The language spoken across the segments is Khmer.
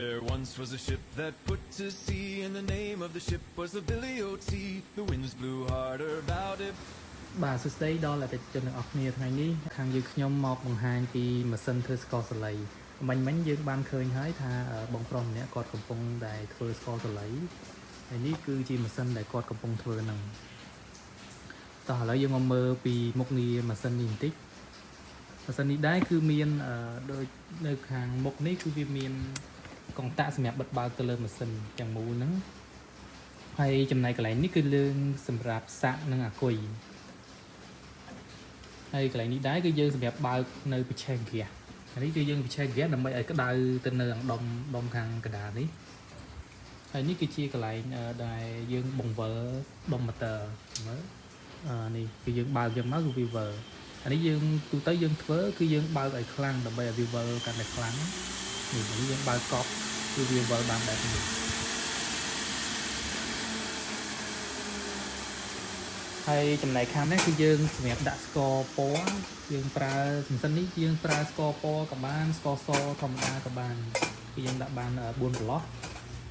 There once was a ship that put to sea, and the name of the ship was the Billy O.T. The winds blew harder about it. បាទសួស្តីដល់អតិថិជនទាំងអស់គ្នាថ្ងៃនេះខាងយើងខ្ញុំមកបង្ហាញពីម៉ាស៊ីនធ្វើស្ករសលៃមិញមិញយើងបានឃើញហើយថាបងប្រុសម្នាក់គាត់កំពុងតែធ្វើស្ករសលៃហើយនេះគឺជាម៉ាស៊ីនដែលគាត់កំពុងធ្វើហ្នឹងតោះឥឡូវយើងមកមើលពីមុខងារម៉ាស៊ីននេះបន្តិចម៉ាស៊ីននេះដែរគឺមានដូចនៅខាងមុខនេះគឺវាមាន កង្តាក់សម្រាប់បិទបើកទៅលើម៉ាស៊ីនទាំងមូលហ្នឹងហើយចំណែកកន្លែងនេះគឺលើងសម្រាប់សាក់និងអាគុយហើយកន្លែងនេះដែរគឺយើងសម្រាប់បើកនៅពិឆេះហ្គាសអានេះគឺយើងពិឆេះហ្គាសដើម្បីឲ្យក្តៅទៅនៅដុំដុំខាងកណ្ដាលនេះហើយនេះគឺជាកន្លែងដែលយើងបង្វិលដុំម៉ូទ័រមើលអានេះគឺយើងបើកយកមកគឺវាវិលអានេះយើងទូទៅយើងធ្វើគឺយើងបើកឲ្យខ្លាំងដើម្បីឲ្យវាវិលកាន់តែខ្លាំង នេះនេះយើងបើកកប់គឺវាវិលបានបែបនេះហើយចំណែកខាងនេះគឺយើងសម្រាប់ដាក់ស្ករពណ៌យើងប្រើម៉ាស៊ីននេះយើងប្រើស្ករពណ៌ក៏បានស្ករសធម្មតាក៏បានគឺយើងដាក់បាន4ប្រឡោះ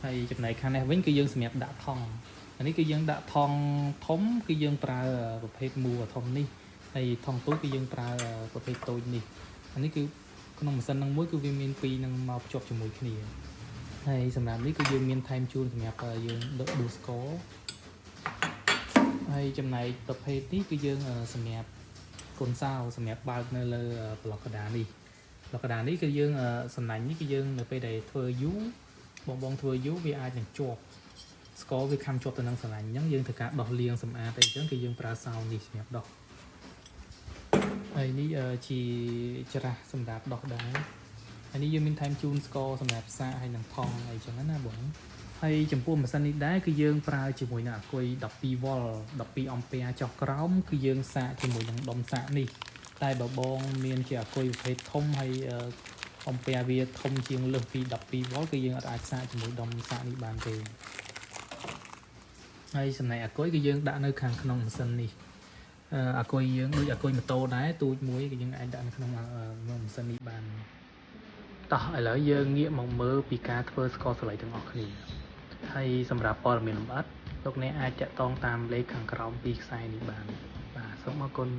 ហើយចំណែកខាងនេះវិញគឺយើងសម្រាប់ដាក់ថង់អានេះគឺយើងដាក់ថង់ធំគឺយើងប្រើប្រភេទមូធំនេះហើយថង់តូចគឺយើងប្រើប្រភេទតូចនេះអានេះគឺ ក្នុងម៉ាស៊ីននឹងមួយគឺវាមានពីរនឹងមកភ្ជាប់ជាមួយគ្នាហើយសម្រាប់នេះគឺយើងមានថែមជូនសម្រាប់យើងដុសស្ករហើយចំណែកប្រភេទនេះគឺយើងសម្រាប់គុនសោសម្រាប់បើកនៅលើប្លុកកដានេះប្លុកកដានេះគឺយើងសំណាញ់នេះគឺយើងនៅពេលដែលធ្វើយូរបងបងធ្វើយូរវាអាចនឹងជាប់ស្ករវាខំជាប់ទៅនឹងស្រឡាញ់អញ្ចឹងយើងត្រូវការដោះលាងសម្អាតអីអញ្ចឹងគឺយើងប្រើសោនេះសម្រាប់ដោះ ហើយនេះជាច្រាស់សម្រាប់ដោះដែរហើយនេះយើងមានថែមជូនស្ករសម្រាប់សាកហើយនឹងថងអីចឹងណាបងហើយចំពោះម៉ាស៊ីននេះដែរគឺយើងប្រើជាមួយនឹងអាគុយ12វ៉ុល12អង់ពែចុះក្រោមគឺយើងសាកជាមួយនឹងដុំសាកនេះតែបើបងមានជាអាគុយប្រភេទធំហើយអង់ពែវាធំជាងលើសពី12វ៉ុលគឺយើងអាចសាកជាមួយដុំសាកនេះបានទេហើយចំណែកអាគុយគឺយើងដាក់នៅខាងក្នុងម៉ាស៊ីននេះ អាគុយយើងដូចអាគុយម៉ូតូដែរទូចមួយគឺយើងអាចដាក់នៅក្នុងម៉ាស៊ីននេះបានតោះឥឡូវយើងងាកមកមើលពីការធ្វើស្ករសលៃទាំងអស់គ្នាហើយសម្រាប់ព័ត៌មានលម្អិតលោកអ្នកអាចតាក់ទងតាមលេខខាងក្រោមពីខ្សែនេះបានបាទសូមអរគុណ